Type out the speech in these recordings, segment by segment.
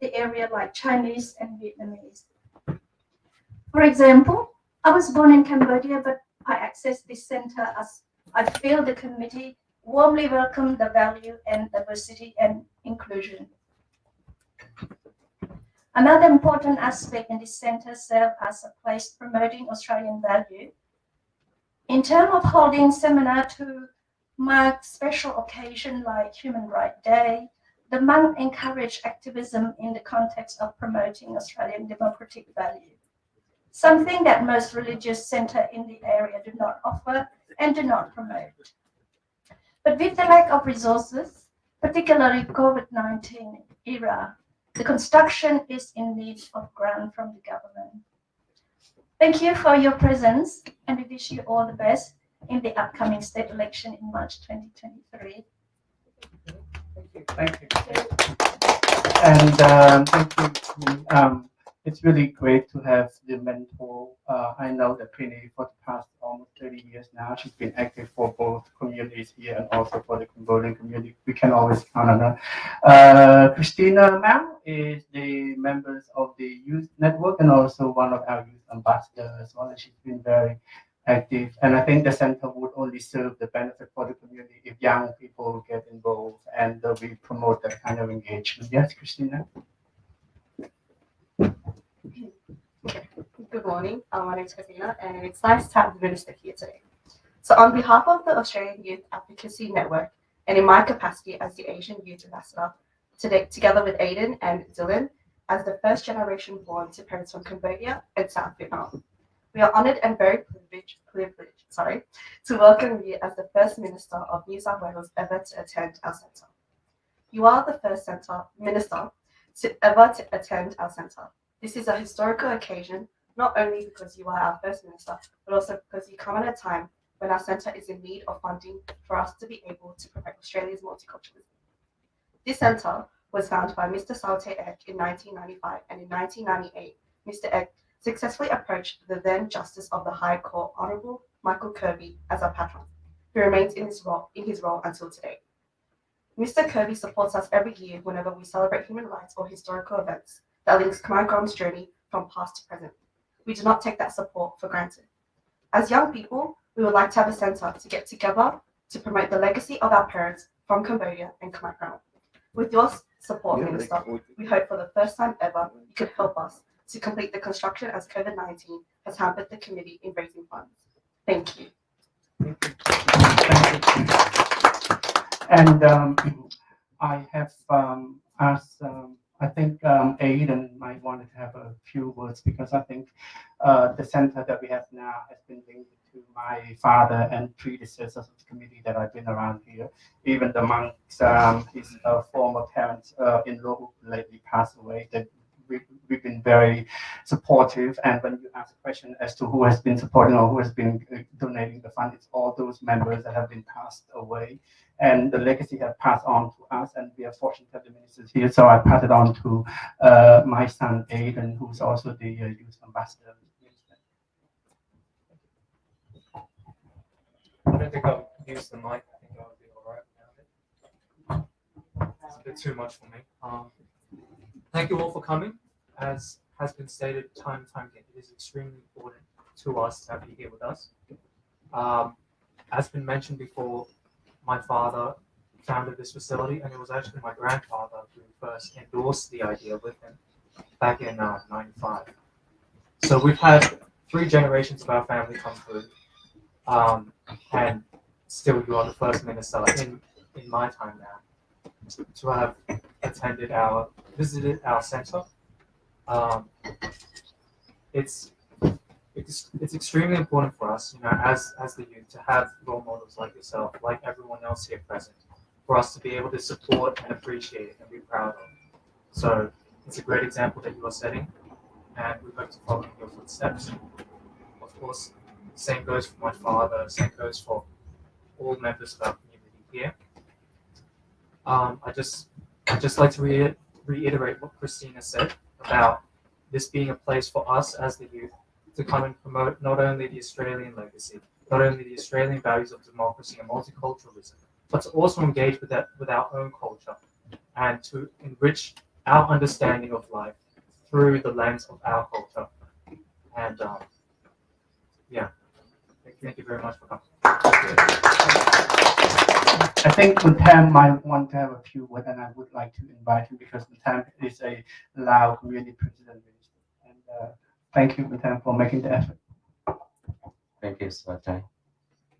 the area like Chinese and Vietnamese. For example, I was born in Cambodia, but I accessed this center as I feel the committee warmly welcome the value and diversity and inclusion. Another important aspect in this center serves as a place promoting Australian value. In terms of holding seminar to mark special occasion like Human Rights Day, the month encourage activism in the context of promoting Australian democratic value, something that most religious centre in the area do not offer and do not promote. But with the lack of resources, particularly COVID-19 era, the construction is in need of grant from the government. Thank you for your presence and we wish you all the best in the upcoming state election in March 2023. Thank you. And um, thank you. Um, it's really great to have the mentor. Uh, I know that Prini for the past almost 30 years now, she's been active for both communities here and also for the Cambodian community. We can always count on her. Uh, Christina Mao is the members of the youth network and also one of our youth ambassadors as well. And she's been very active. And I think the center would only serve the benefit for the community if young people get involved and uh, we promote that kind of engagement. Yes, Christina? Good morning. Um, my name is Christina, and it's nice to have the minister here today. So, on behalf of the Australian Youth Advocacy Network, and in my capacity as the Asian Youth Ambassador, today, together with Aiden and Dylan, as the first generation born to parents from Cambodia and South Vietnam, we are honoured and very privileged, privileged sorry, to welcome you as the first Minister of New South Wales ever to attend our centre. You are the first centre minister to ever to attend our centre. This is a historical occasion, not only because you are our first minister, but also because you come at a time when our centre is in need of funding for us to be able to promote Australia's multiculturalism. This centre was founded by Mr. Salte Ek in 1995, and in 1998, Mr. Ek successfully approached the then Justice of the High Court, Honourable Michael Kirby, as our patron, who remains in his role in his role until today. Mr. Kirby supports us every year whenever we celebrate human rights or historical events that links Khmer journey from past to present. We do not take that support for granted. As young people, we would like to have a centre to get together to promote the legacy of our parents from Cambodia and Khmer Krom. With your support, Minister, we hope for the first time ever you could help us to complete the construction as COVID-19 has hampered the committee in raising funds. Thank you. And um, I have um, asked, um, I think um, Aiden might want to have a few words because I think uh, the center that we have now has been linked to my father and predecessors of the committee that I've been around here. Even the monks, um, his uh, former parents uh, in law lately passed away. We, we've been very supportive. And when you ask a question as to who has been supporting or who has been uh, donating the fund, it's all those members that have been passed away. And the legacy has passed on to us, and we are fortunate that have the ministers here. So I pass it on to uh, my son, Aiden, who's also the uh, youth ambassador. I don't think I'll use the mic. I think I'll be all right it. It's a bit too much for me. Um, Thank you all for coming. As has been stated time and time again, it is extremely important to us to have you here with us. Um, as been mentioned before, my father founded this facility, and it was actually my grandfather who first endorsed the idea with him back in uh, 95. So we've had three generations of our family come through, um, and still you are the first minister in, in my time now to have attended our visited our center. Um, it's it's it's extremely important for us, you know, as as the youth, to have role models like yourself, like everyone else here present, for us to be able to support and appreciate and be proud of. So it's a great example that you are setting, and we hope to follow in your footsteps. Of course, same goes for my father. Same goes for all members of our community here. Um, I just I'd just like to re reiterate what Christina said about this being a place for us as the youth to come and promote not only the Australian legacy, not only the Australian values of democracy and multiculturalism, but to also engage with that with our own culture and to enrich our understanding of life through the lens of our culture. And um, yeah, thank, thank you very much for coming. I think Kuntam might want to have a few words, and I would like to invite him because Kuntam is a Lao community president. And uh, thank you, Kuntam, for making the effort. Thank you, Swatai.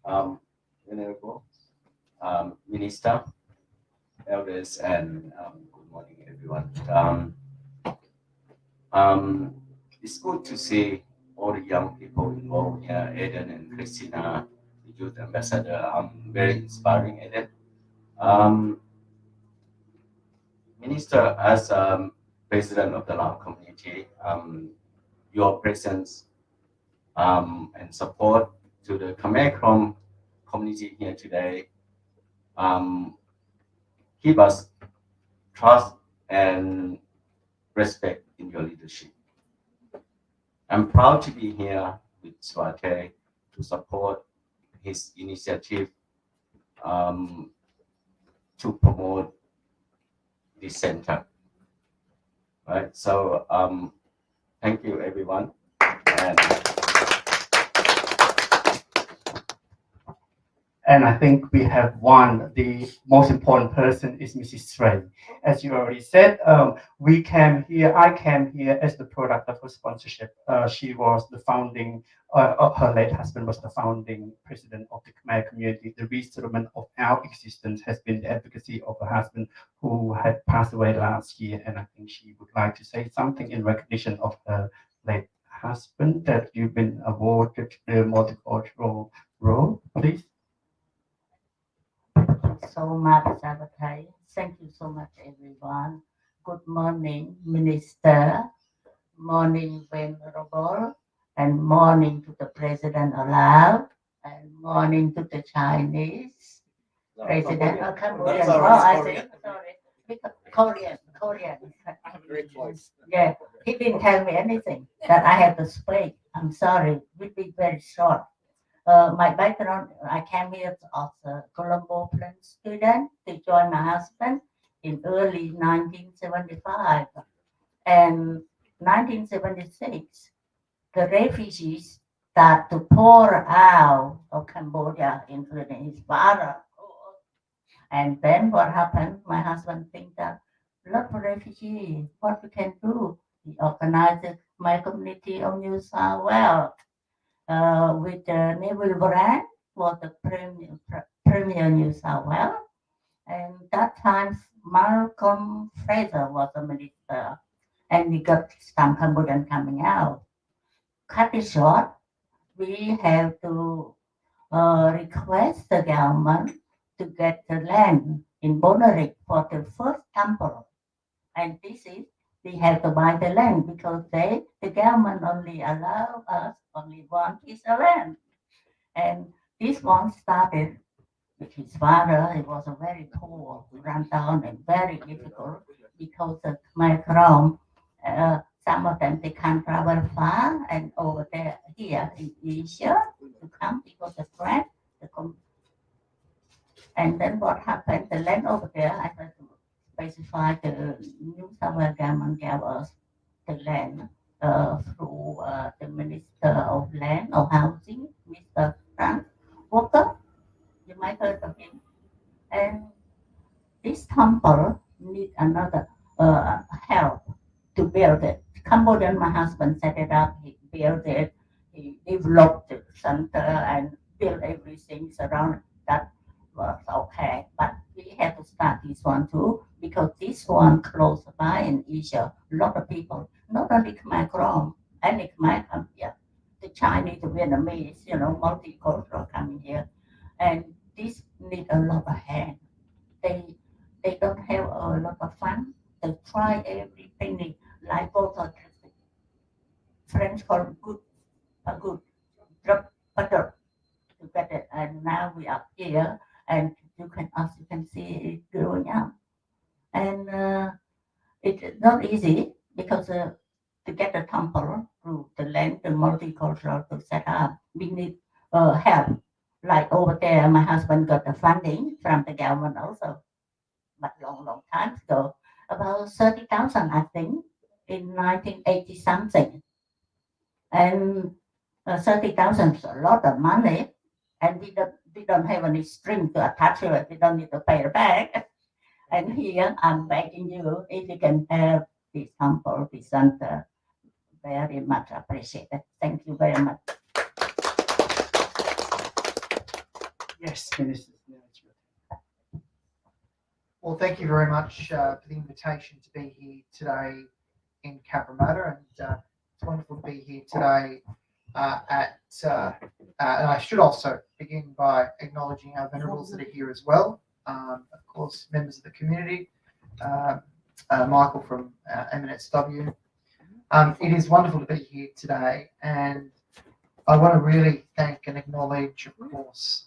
Um, um, Minister, elders, and um, good morning, everyone. Um, um, it's good to see all the young people involved here, Eden and Christina, youth ambassador. Um, very inspiring, Eden. Um, Minister, as um, president of the Lao community, um, your presence um, and support to the Khmer Krom community here today um, give us trust and respect in your leadership. I'm proud to be here with Swate to support his initiative um, to promote the center. Right, so um, thank you everyone. And And I think we have one, the most important person is Mrs. Sray. As you already said, um, we came here, I came here as the product of her sponsorship. Uh, she was the founding, uh, her late husband was the founding president of the Khmer community. The resettlement of our existence has been the advocacy of her husband who had passed away last year. And I think she would like to say something in recognition of her late husband that you've been awarded the multicultural role, please. So much, Sabatai. Thank you so much, everyone. Good morning, Minister. Morning, Venerable. And morning to the President allowed. And morning to the Chinese President. Oh, Cambodian. Oh, I think, sorry. Because Korean, Korean. Yeah, he didn't tell me anything that I had to speak. I'm sorry. We'll be very short. Uh, my background, I came here as a Colombo plan student to join my husband in early 1975. And 1976, the refugees start to pour out of Cambodia, including his father. And then what happened? My husband think that look of refugees, what we can do? He organized my community of New South Wales uh, with the Neville Wran was the premier, pre- premier New South Wales. And that time, Malcolm Fraser was the minister, and we got some Cambodian coming out. Cut it short, we have to uh, request the government to get the land in Bonnyrigg for the first temple. And this is we have to buy the land because they the government only allow us only one piece of land. And this one started with his father. He was a very poor, run down and very difficult because of my Krom. Uh, some of them they can't travel far and over there here in Asia to come because of friend. The com- and then what happened? The land over there, I to the New South Wales government gave us the land uh, through uh, the Minister of Land or Housing, Mr. Frank Walker. You might heard of him. And this temple need another uh, help to build it. Cambodian, my husband set it up. He built it. He developed the center and built everything surrounding that was okay. But we had to start this one too because this one close by in Asia, a lot of people, not only Khmer Krom, any Khmer come here, the Chinese, the Vietnamese, you know, multicultural coming here, and this need a lot of hand. They they don't have a lot of fun. They try everything like both water. French call good, a good, drop butter to get it, and now we are here and you can as you can see it growing up and uh, it's not easy because uh, to get a temple through the land the multicultural to set up we need uh, help like over there my husband got the funding from the government also but long long time ago about thirty thousand, I think, in nineteen eighty something. And uh, thirty thousand is a lot of money, and we don't, we don't have any string to attach to it, we don't need to pay it back. And here, I'm begging you, if you can help this humble presenter, very much appreciated. Thank you very much. Yes, Minister. Well, thank you very much uh, for the invitation to be here today in Cabramatta, and uh, it's wonderful to be here today uh, at. Uh, uh, and I should also begin by acknowledging our venerables that are here as well. Um, of course, members of the community, uh, uh, Michael from uh, MNSW. Um, it is wonderful to be here today, and I want to really thank and acknowledge, of course,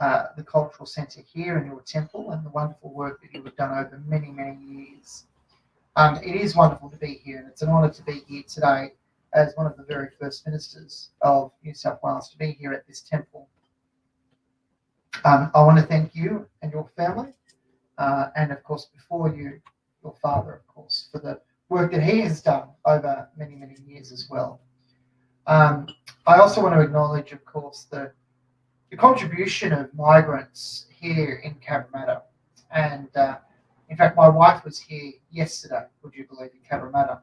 uh, the cultural centre here in your temple and the wonderful work that you have done over many, many years. Um, it is wonderful to be here, and it's an honour to be here today as one of the very first ministers of New South Wales to be here at this temple. Um, I want to thank you and your family, uh, and of course, before you, your father, of course, for the work that he has done over many, many years as well. Um, I also want to acknowledge, of course, the the contribution of migrants here in Cabramatta. And uh, in fact, my wife was here yesterday, would you believe, in Cabramatta.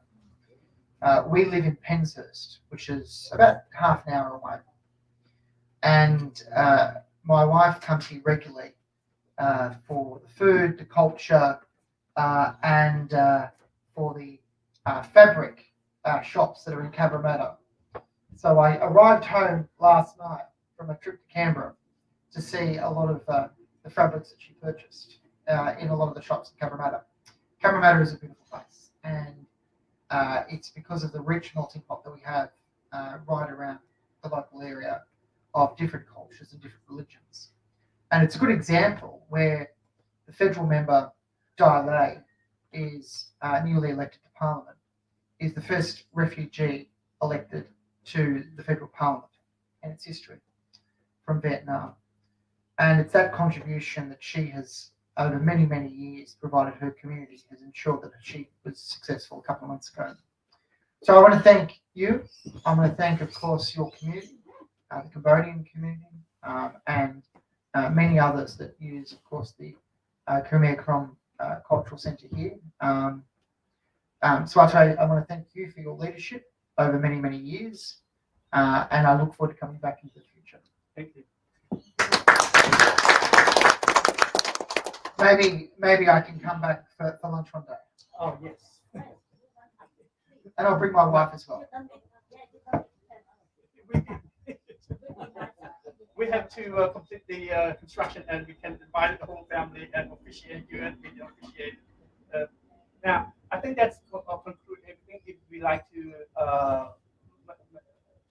Uh, we live in Penshurst, which is about half an hour away. And uh, my wife comes here regularly uh, for the food, the culture, uh, and uh, for the uh, fabric shops that are in Cabramatta. So I arrived home last night from a trip to Canberra to see a lot of uh, the fabrics that she purchased uh, in a lot of the shops in Cabramatta. Cabramatta is a beautiful place, and uh, it's because of the rich melting pot that we have uh, right around the local area of different cultures and different religions. And it's a good example where the federal member, Dai Le, is uh, newly elected to Parliament, is the first refugee elected to the federal Parliament in its history from Vietnam. And it's that contribution that she has, over many, many years, provided her community, has ensured that she was successful a couple of months ago. So I want to thank you. I want to thank, of course, your community, uh, the Cambodian community, um, and uh, many others that use, of course, the uh, Khmer Krom uh, Cultural Centre here. Um, um, so I, I want to thank you for your leadership over many, many years, uh, and I look forward to coming back into the future. Thank you. Maybe, maybe I can come back for, for lunch one day, Oh, yes. and I'll bring my wife as well. We have to uh, complete the uh, construction and we can invite the whole family and appreciate you and we appreciate. Uh, now, I think that's uh, conclude everything. If we like to uh,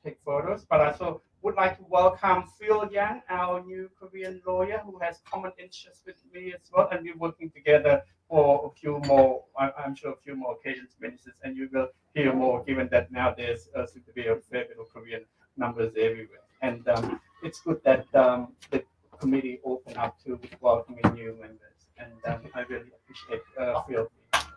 take photos, but I also would like to welcome Phil Yang, our new Korean lawyer who has common interests with me as well, and we're working together for a few more, I'm sure a few more occasions, ministers, and you will hear more, given that now there's uh, seem to be a fair bit of Korean numbers everywhere. And um, it's good that um, the committee opened up to welcoming new members, and um, I really appreciate uh, Phil.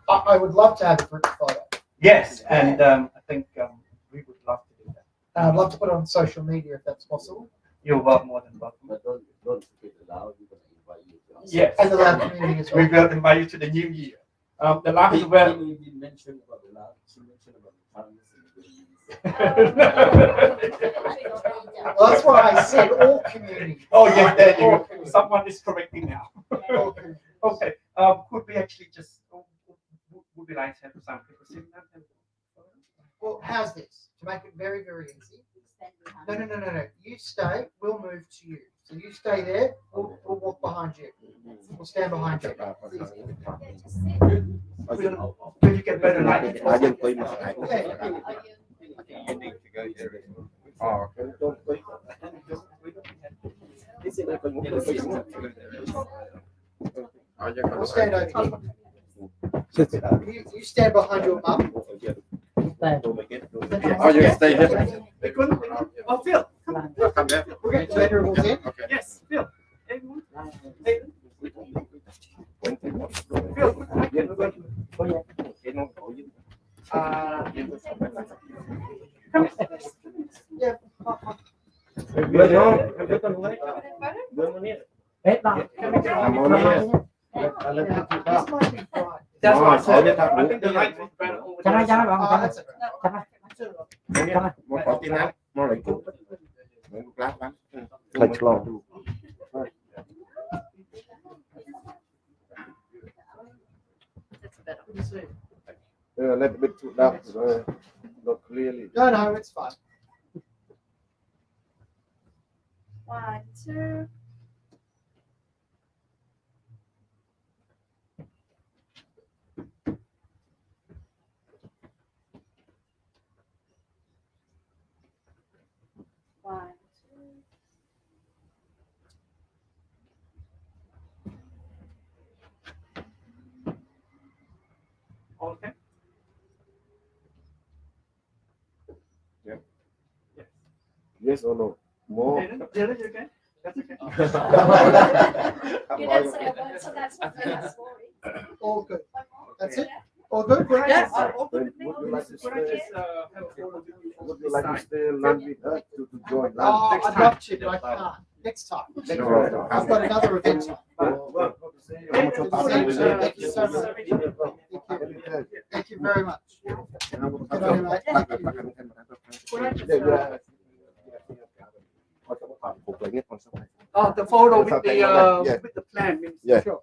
I, I would love to have a group photo, Yes, and um, I think um, we would love to do that. and I'd love to put it on social media if that's possible, You're wel- more than welcome. But don't, don't speak loud, we're gonna invite you. to. Yes. and the loud community as We well. will invite you to the new year. Um, the last He, well. he did mention about the loud, she mentioned about the tongues and the goodies. Well, that's why I said all community. Oh, yes, there you go. Someone is correcting now. Okay, um, could we actually just, would- would we like to have some people sitting down? Well, how's this? To make it very, very easy. No, no, no, no, no. You stay, we'll move to you. So you stay there, we'll, we'll walk behind you. We'll stand behind you. It's easy. Will you get better lighting? I didn't play my. Yeah. Oh, okay. We'll stand over here. You, you stand behind your mum. Oh, you stay here. We couldn't- Oh, Phil, come on. Come here. We'll get the venerables in. Okay. Yes, Phil. Everyone? Hey, Phil, Yeah. Bueno, bueno, ni. Hết rồi. Vamos, ni. I let you keep up. This might be fine. That's why I No, said, I I think the light is better over Chẳng ai, there. chẳng ai, bạn, Oh, chẳng ai. that's okay. Chẳng ai. Chẳng ai. Một có tin nhắn, một lấy cũng. Mấy một lát bắn. Lệch lò. A little bit too dark, uh, not clearly. No, no, it's fine. One, two. One, two. Okay. Yeah. Yes. Yes or no? More. Okay, that's okay. That's okay. You didn't say a word, so that's not that's worry. All good. That's it? All good? Yes. just, open Would you like to Could stay? just, have a photo with? Would you like to stay and land with us to, to join Oh. I'd love to, but I can't. Next time. Next No, time. I've got another event. time. Well, Hey, Thank you, just, sir. Thank you so much. Thank you. Very much. Good on mate. Thank you. Could I just, uh, Oh, the photo with the, uh, Yeah. with the plan, Minister. Yeah. Sure.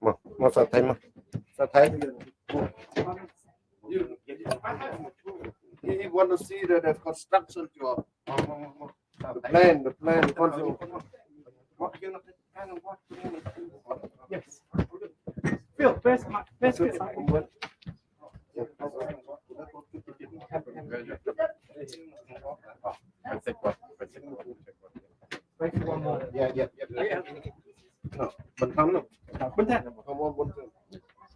Mà, mà sao thấy mà? Sao thấy? You, you want to see the, the construction job? The plan, the plan, the construction. What you know, kind of what you know. Yes. Phil, where's my, where's Phil? Wait for one more. Yeah, yeah, yeah. No, mình không đâu. Put that. Không có bốn chữ.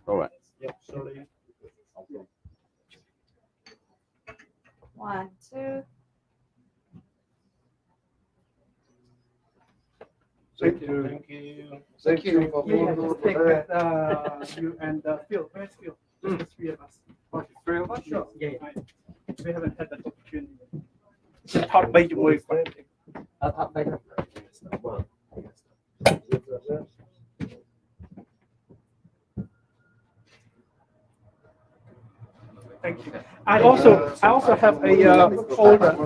Alright. Yeah, sorry. One, two. Thank you. Thank you. Thank you for being Yeah, here just take that, uh, you and, uh, Phil, where's Phil? Just the three of us. Three of us? Sure. Yeah, yeah. We haven't had that opportunity. Talk by the way. Ở thập đây. Thank you. I also, I also have a, uh, folder.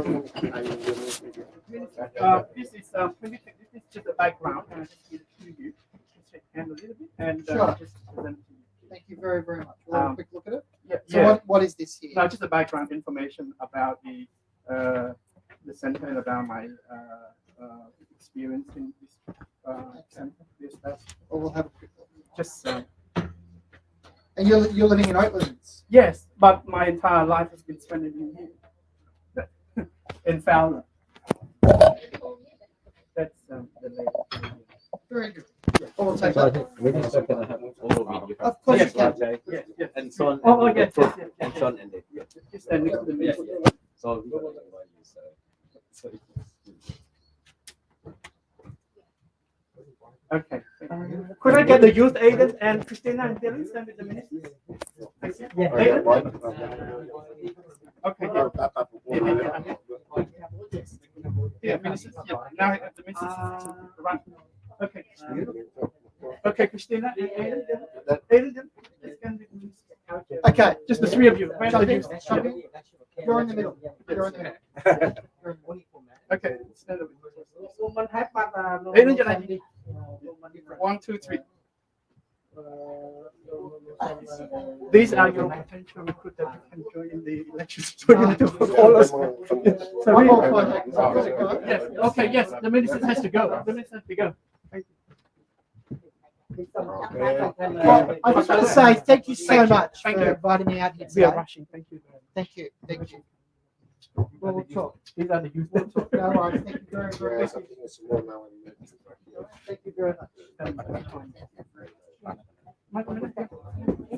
Uh, this is, um, take- this is just a background, and I just give it to you. Just hand a little bit, and, uh, Sure. just present to you. Thank you very, very much. We'll have a Um, quick look at it. Yeah, So yeah. what, what is this here? No, just the background information about the, uh, the center and about my, uh, uh, experience in this, uh, center. This, that's Or we'll have a quick look. just, uh, And you're, you're living in Oatlands? yes, but my entire life has been spent in here. In Fowler. That's, um, the latest. Very good. Oh, we'll take that. Minister, can have a photo with you? Of course Yes, can. Okay. Yes, yes. And son. Oh, oh, yes, yes, yes, And yes. son and Dick. Just stand next to the Yeah, minister. yeah. So we don't know why you say. So it's- Okay. Um, could I get the youth agent and Christina and Dylan stand with the ministers? Thank you. Aiden? Okay, yeah. Yeah, yeah, yeah. Yeah, ministers, yeah. Now I have the ministers. Right. Okay. Okay, Christina, and Aiden, Dylan. Aiden, Dylan, let's stand with the ministers. Okay. Just the three of you. Where are the youth? shocking. You're in the middle. You're in the middle. You're in the middle. Okay, stand up. Mình hát bắt là Ê, nó giờ này? One, two, three. These are your potential recruit that you can join in the elections. So you need to call us. So we- Yes, okay, yes, the minister has to go. The minister has to go. Well, I just want to say thank you so Thank you. much Thank for you. inviting me out here We are rushing. Thank you. Thank you. Thank you. Well, we'll talk. He's on the youth. We'll talk now. Thank you very, very much. Thank you very much.